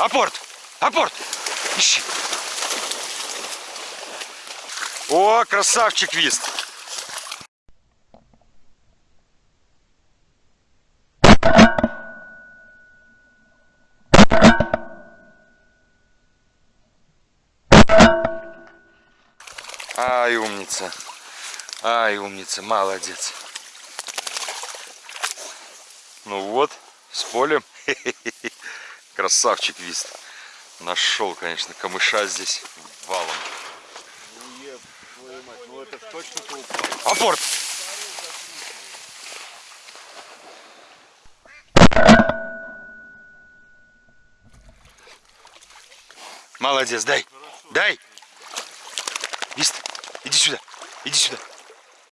Апорт! Апорт! Ищи! О, красавчик вист! Ай, умница. Ай, умница, молодец. Ну вот, с полем. Красавчик вист. Нашел, конечно, камыша здесь валом. Апорт! Молодец, дай, дай. Вист, иди сюда, иди сюда.